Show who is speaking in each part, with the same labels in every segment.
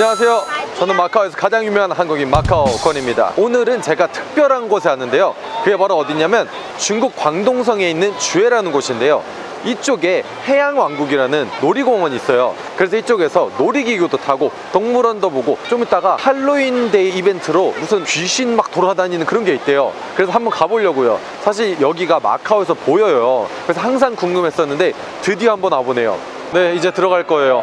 Speaker 1: 안녕하세요. 저는 마카오에서 가장 유명한 한국인 마카오 건입니다. 오늘은 제가 특별한 곳에 왔는데요. 그게 바로 어디냐면 중국 광동성에 있는 주에라는 곳인데요. 이쪽에 해양왕국이라는 놀이공원이 있어요. 그래서 이쪽에서 놀이기구도 타고 동물원도 보고 좀 이따가 할로윈데이 이벤트로 무슨 귀신 막 돌아다니는 그런 게 있대요. 그래서 한번 가보려고요. 사실 여기가 마카오에서 보여요. 그래서 항상 궁금했었는데 드디어 한번 와보네요. 네, 이제 들어갈 거예요.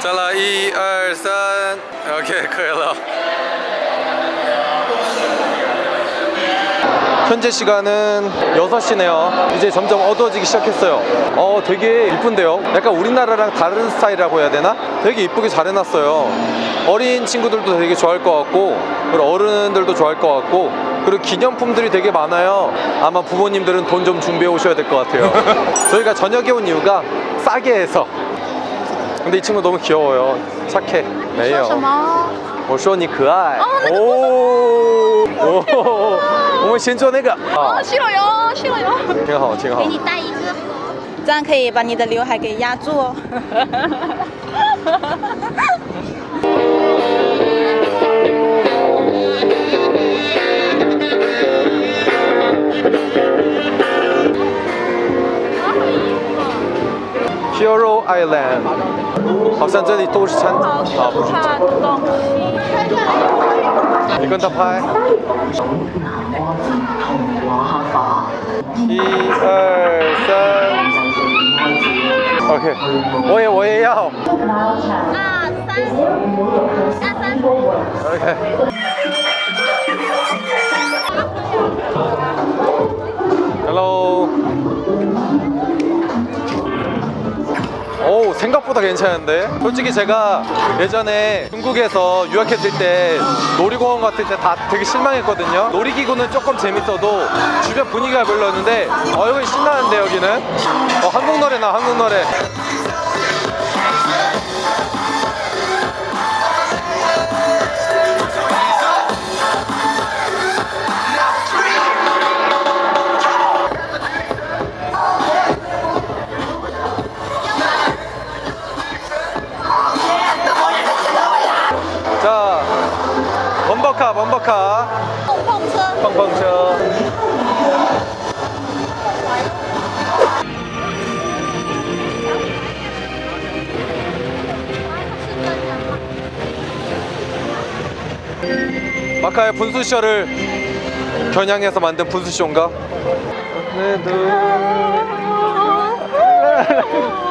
Speaker 1: 再来一二三，OK，可以了。 현재 시간은 6시네요. 이제 점점 어두워지기 시작했어요. 어, 되게 이쁜데요? 약간 우리나라랑 다른 스타일이라고 해야 되나? 되게 이쁘게 잘 해놨어요. 어린 친구들도 되게 좋아할 것 같고, 그리고 어른들도 좋아할 것 같고, 그리고 기념품들이 되게 많아요. 아마 부모님들은 돈 좀 준비해 오셔야 될 것 같아요. 저희가 저녁에 온 이유가 싸게 해서. 근데 이 친구 너무 귀여워요. 착해.
Speaker 2: 说什
Speaker 1: 네요.
Speaker 2: 么？
Speaker 1: 我说你可爱。
Speaker 2: 哦那个
Speaker 1: 哦哦，我们先做那个啊
Speaker 2: 哦，，去了哟，去了哟。
Speaker 1: 挺好，挺好
Speaker 2: 给。你戴一个，这样可以把你的刘海给压住哦。
Speaker 1: Hero Island，好像这里都是餐啊，不是，
Speaker 2: 餐东西。
Speaker 1: 你跟他拍。一二三，OK，我也我也要
Speaker 2: 二三，二三。
Speaker 1: ，OK。 생각보다 괜찮은데? 솔직히 제가 예전에 중국에서 유학했을 때 놀이공원 갔을 때 다 되게 실망했거든요. 놀이기구는 조금 재밌어도 주변 분위기가 별로였는데 어 여기 신나는데 여기는? 어 한국 노래나 한국 노래 범퍼카 범퍼카
Speaker 2: 펑펑쳐.
Speaker 1: 펑펑쳐. 마카의 분수쇼를 겨냥해서 만든 분수쇼인가? 네, 네.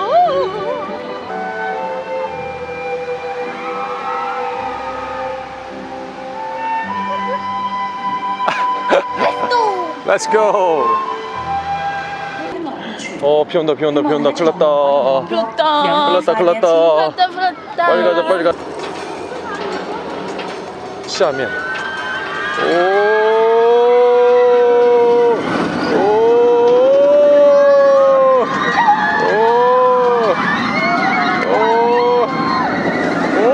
Speaker 1: Let's go. 어, 비 온다, 비 온다, 비 온다. 큰일 났다.
Speaker 2: 불렀다.
Speaker 1: 큰일 났다, 큰일 났다.
Speaker 2: 불렀다, 불렀다.
Speaker 1: 빨리 가자, 빨리 가. 下面. 오. 오. 오. 오.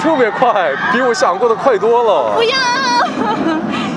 Speaker 1: 特别快，比我想过的快多了。
Speaker 2: 不要。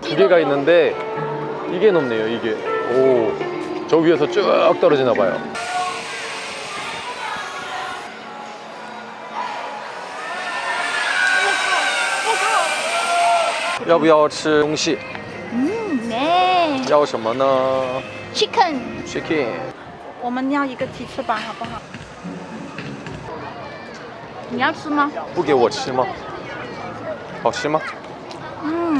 Speaker 1: 두 개가 있는데 이게 높네요. 이게. 오. 저 위에서 쭉 떨어지나 봐요. 要不要吃东西？
Speaker 2: 嗯，没
Speaker 1: 要什么呢
Speaker 2: chicken，
Speaker 1: ？Chicken。
Speaker 2: 我们要一个鸡翅膀好不好？你要吃吗？
Speaker 1: 不给我吃吗？好吃吗？
Speaker 2: 嗯，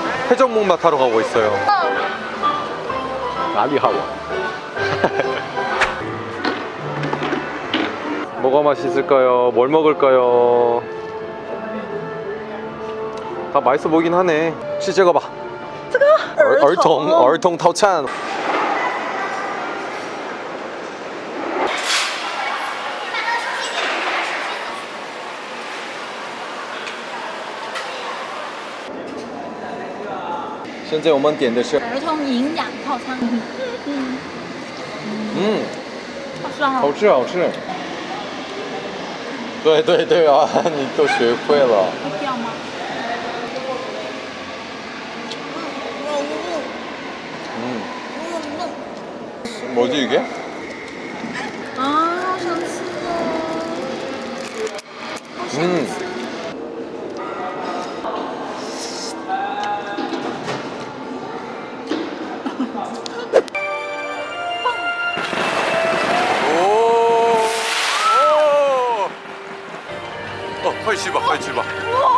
Speaker 1: 회전목마 타러 가고 있어요. 나리하워. 뭐가 맛있을까요? 뭘 먹을까요? 다 맛있어 보이긴 하네. 시 찍어봐.
Speaker 2: 这个
Speaker 1: 어, 얼통, 얼통 타오찬. 现在我们点的是，
Speaker 2: 儿童营养套餐，
Speaker 1: 嗯，
Speaker 2: 好酸哦。
Speaker 1: 好吃好吃。对对对啊，你都学会了。
Speaker 2: 会掉吗？
Speaker 1: 嗯，뭐지 이게?
Speaker 2: 啊，好想吃哦。
Speaker 1: 음. 快去吧快去吧。